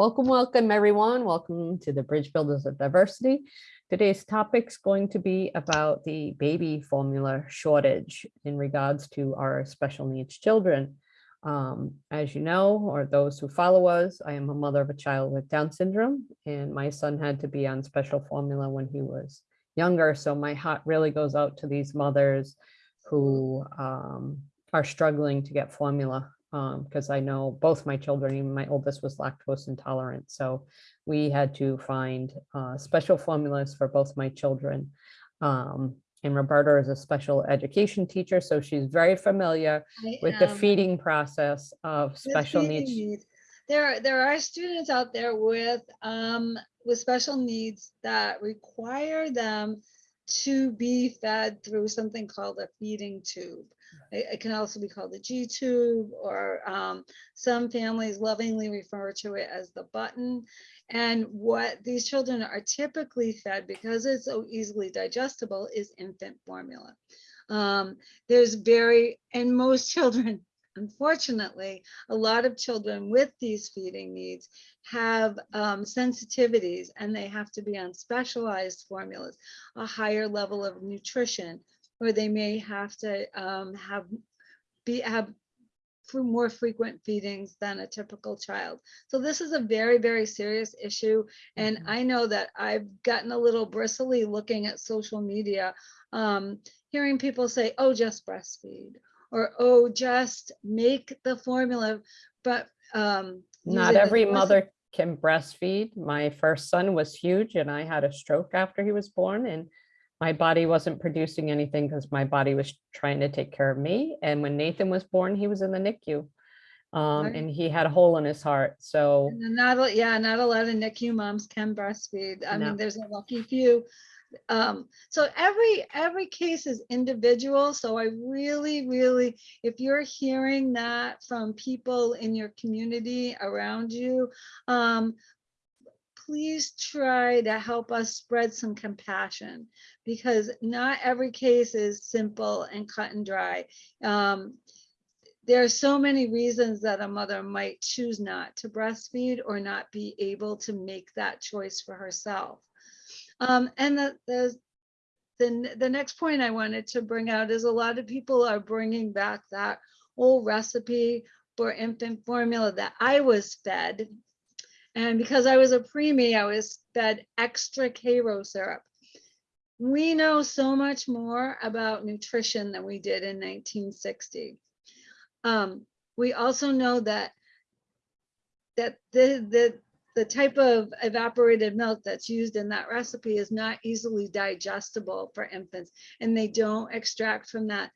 Welcome, welcome, everyone. Welcome to the Bridge Builders of Diversity. Today's topic is going to be about the baby formula shortage in regards to our special needs children. Um, as you know, or those who follow us, I am a mother of a child with Down syndrome, and my son had to be on special formula when he was younger. So my heart really goes out to these mothers who um, are struggling to get formula because I know both my children, even my oldest was lactose intolerant. So we had to find uh, special formulas for both my children. Um, and Roberta is a special education teacher, so she's very familiar I with the feeding process of special feeding needs. There, there are students out there with, um, with special needs that require them to be fed through something called a feeding tube. It, it can also be called a G tube, or, um, some families lovingly refer to it as the button. And what these children are typically fed, because it's so easily digestible, is infant formula. Um, there's very, and most children unfortunately, a lot of children with these feeding needs have um, sensitivities and they have to be on specialized formulas, a higher level of nutrition, or they may have to um, have be have for more frequent feedings than a typical child. So this is a very, very serious issue. And Mhm. I know that I've gotten a little bristly looking at social media, um, hearing people say, oh, just breastfeed or, oh, just make the formula, but um, Not every mother can breastfeed. My first son was huge and I had a stroke after he was born and my body wasn't producing anything because my body was trying to take care of me. And when Nathan was born, he was in the NICU. Um, Right. and he had a hole in his heart. So Not, a- yeah, not a lot of NICU moms can breastfeed. I No. mean, there's a lucky few. Um, so every, every case is individual. So I really, really, if you're hearing that from people in your community around you, um, please try to help us spread some compassion because not every case is simple and cut and dry. Um, there are so many reasons that a mother might choose not to breastfeed or not be able to make that choice for herself. Um, and the, the, the, the next point I wanted to bring out is a lot of people are bringing back that old recipe for infant formula that I was fed. And because I was a preemie, I was fed extra Karo syrup. We know so much more about nutrition than we did in 1960. Um, we also know that that the, the, the type of evaporated milk that's used in that recipe is not easily digestible for infants and they don't extract from that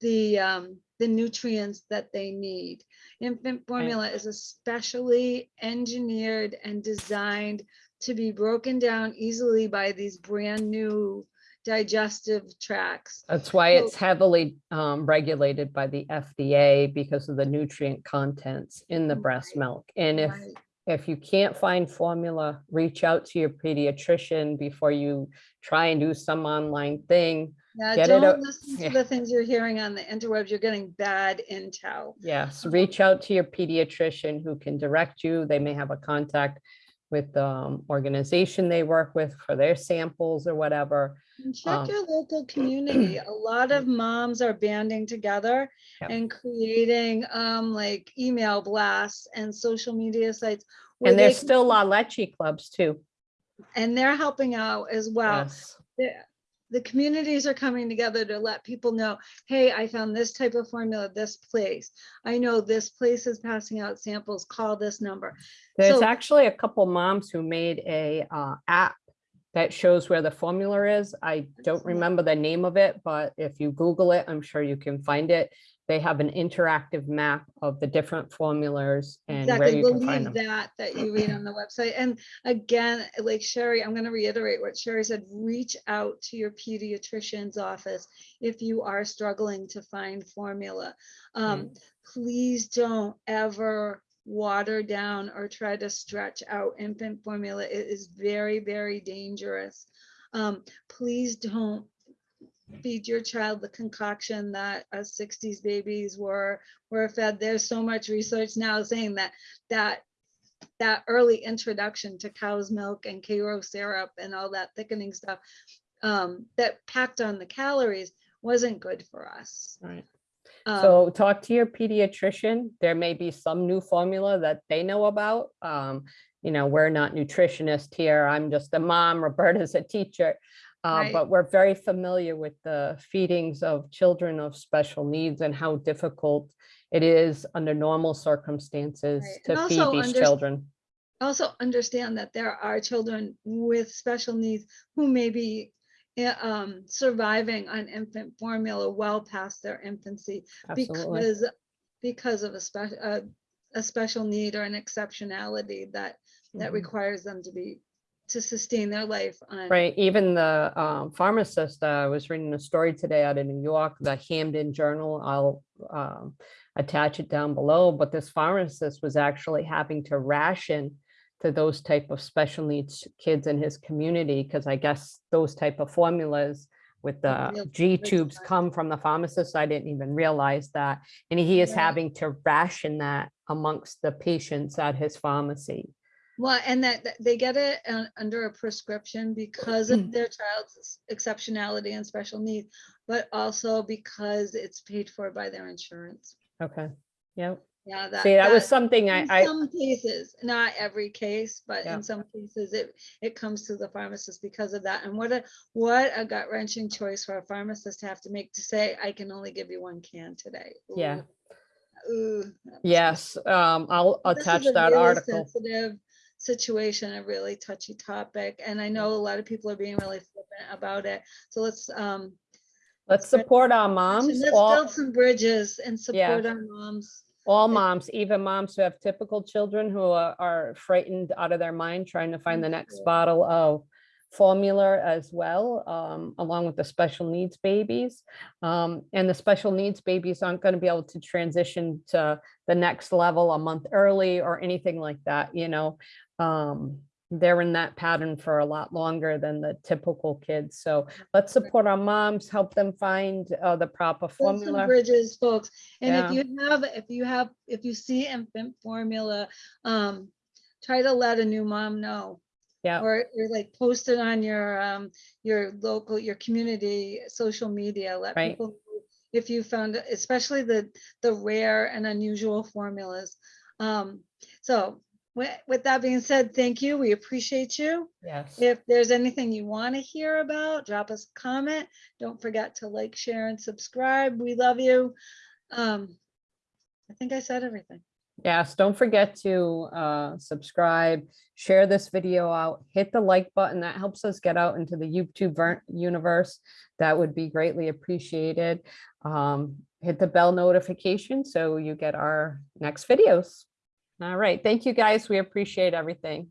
the, um, the nutrients that they need. Infant formula is especially engineered and designed to be broken down easily by these brand new digestive tracts. that's why it's heavily um, regulated by the FDA because of the nutrient contents in the breast milk. And if Right. if you can't find formula, reach out to your pediatrician before you try and do some online thing. Yeah, Get don't listen yeah. to the things you're hearing on the interwebs. You're getting bad intel. Yes, reach out to your pediatrician who can direct you. They may have a contact with the um, organization they work with for their samples or whatever. And check Um, your local community. A lot of moms are banding together Yep. and creating um like email blasts and social media sites. where And there's still La Leche clubs too. And they're helping out as well. Yes. The, communities are coming together to let people know, hey, I found this type of formula, at this place. I know this place is passing out samples, call this number. There's So- actually a couple moms who made a uh, app that shows where the formula is. I don't remember the name of it, but if you Google it, I'm sure you can find it. They have an interactive map of the different formulas and where Exactly, you can find believe them. that, that you read on the website. And again, like Sherry, I'm gonna reiterate what Sherry said, reach out to your pediatrician's office if you are struggling to find formula. Um, please don't ever water down or try to stretch out infant formula. It is very, very dangerous. Um, please don't feed your child the concoction that us sixties babies were, were fed. There's so much research now saying that, that that early introduction to cow's milk and Karo syrup and all that thickening stuff um, that packed on the calories wasn't good for us. Right. Um, So talk to your pediatrician. There may be some new formula that they know about. Um, you know, we're not nutritionists here. I'm just a mom. Roberta's a teacher. Uh, Right. but we're very familiar with the feedings of children of special needs and how difficult it is under normal circumstances Right. to feed these children. also understand that there are children with special needs who may be um, surviving on infant formula well past their infancy Absolutely. because because of a special a, a special need or an exceptionality that that Mhm. requires them to be to sustain their life on Right, even the um, pharmacist, uh, I was reading a story today out of New York, the Hamden Journal, I'll um, attach it down below, but this pharmacist was actually having to ration to those type of special needs kids in his community, because I guess those type of formulas with the G tubes come from the pharmacist, I didn't even realize that. And he is Right. having to ration that amongst the patients at his pharmacy. Well, and that that they get it uh, under a prescription because Mm. of their child's exceptionality and special needs, but also because it's paid for by their insurance. Okay, yeah, Yeah, that. see, that was something I, In I, some cases, not every case, but Yeah. in some cases, it, it comes to the pharmacist because of that. And what a, what a gut wrenching choice for a pharmacist to have to make to say, I can only give you one can today. Yeah. Ooh. Ooh, that must be Yes, um, I'll this is attach a that really article. Sensitive situation, a really touchy topic, and I know a lot of people are being really flippant about it. So let's, um, Let's support our moms. let's moms, build some bridges and Yeah. support our moms. All moms, even moms who have typical children who are, are frightened out of their mind, trying to find the next bottle of formula as well, um, along with the special needs babies. Um, and the special needs babies aren't going to be able to transition to the next level a month early or anything like that, you know. Um, they're in that pattern for a lot longer than the typical kids. So let's support our moms, help them find uh, the proper Build some formula. bridges, folks. And if you have, if you have, if you see infant formula, um, try to let a new mom know. Yeah. Or, or like post it on your, um, your local, your community, social media, let Right. people. know If you found, especially the, the rare and unusual formulas. Um, so with, that being said, thank you. We appreciate you. Yes. If there's anything you want to hear about, drop us a comment. Don't forget to like, share, and subscribe. We love you. Um, I think I said everything. Yes, don't forget to uh, subscribe, share this video out, hit the like button. That helps us get out into the YouTube universe. That would be greatly appreciated. Um, Hit the bell notification so you get our next videos. All right, thank you, guys. We appreciate everything.